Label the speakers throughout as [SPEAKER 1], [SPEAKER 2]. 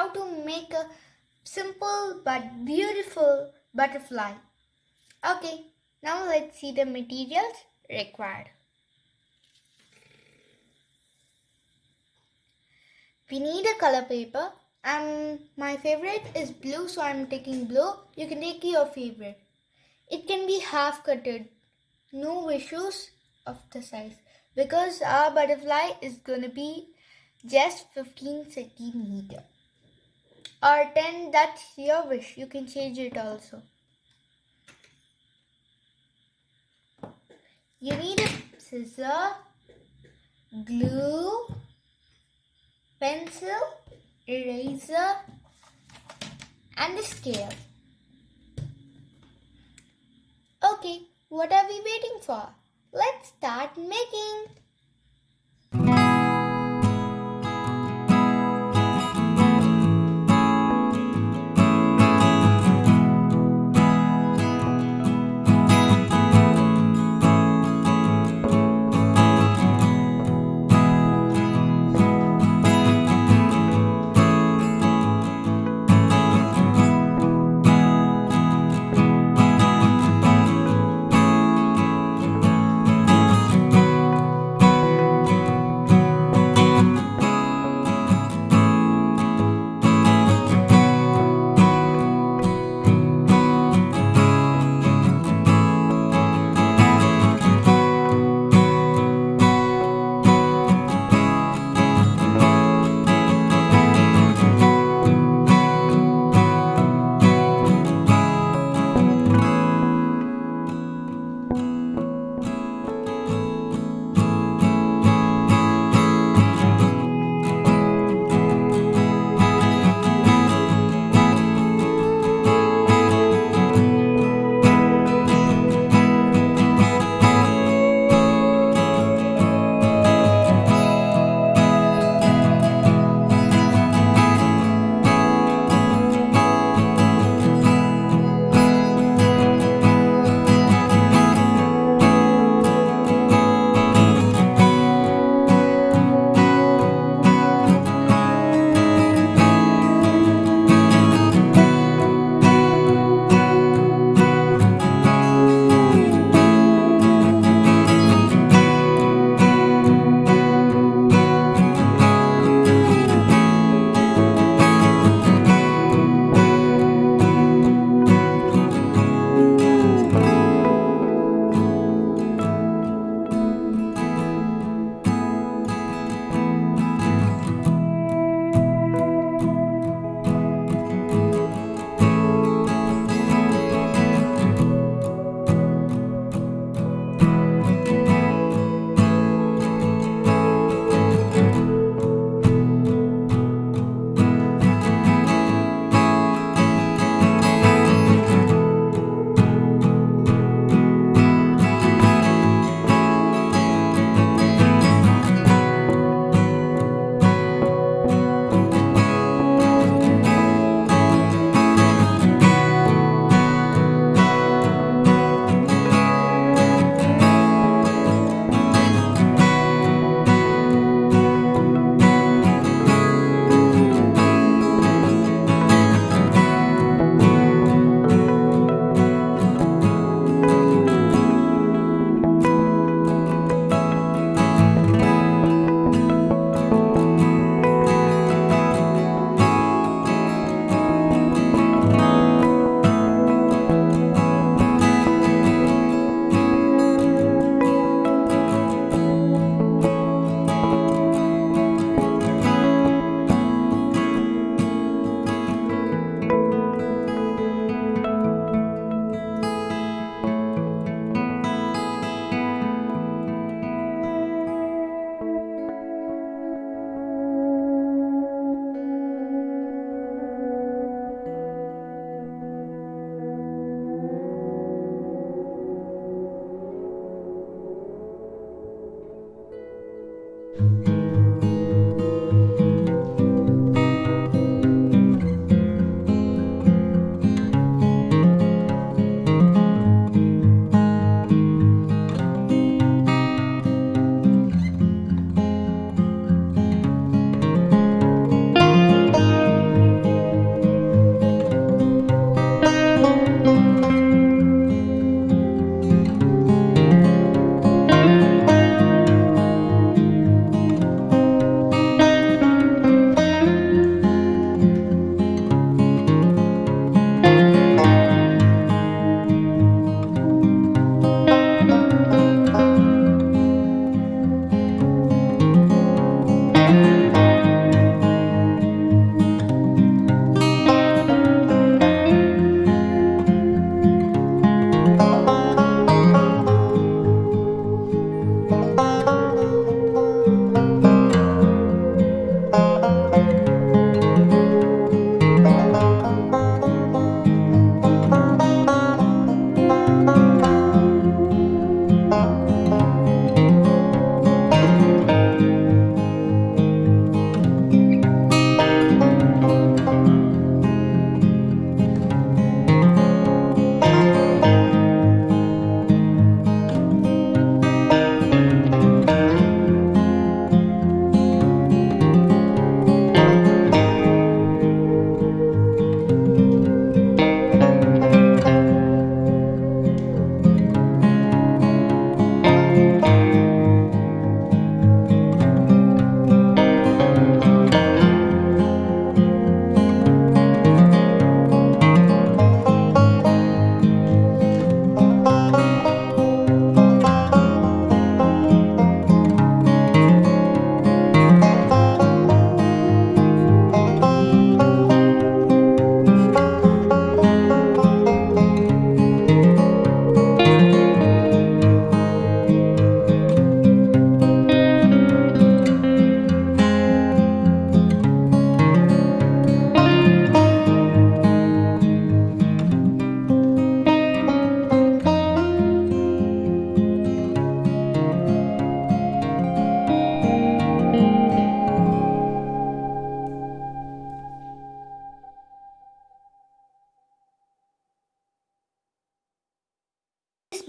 [SPEAKER 1] how to make a simple but beautiful butterfly. Okay, now let's see the materials required. We need a color paper and my favorite is blue so I'm taking blue. You can take your favorite. It can be half cutted. No issues of the size because our butterfly is gonna be just 15 centimeter or 10 that's your wish. You can change it also. You need a scissor glue pencil eraser and a scale. Okay what are we waiting for? Let's start making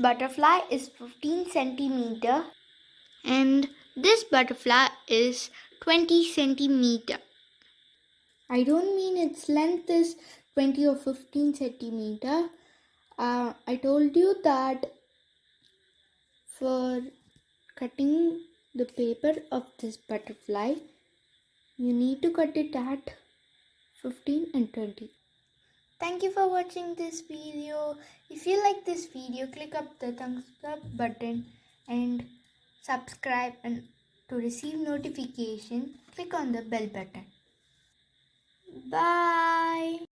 [SPEAKER 1] butterfly is 15 centimeter and this butterfly is 20 centimeter. I don't mean its length is 20 or 15 centimeter. Uh, I told you that for cutting the paper of this butterfly, you need to cut it at 15 and 20. Thank you for watching this video. If you like this video, click up the thumbs up button and subscribe and to receive notification, click on the bell button. Bye.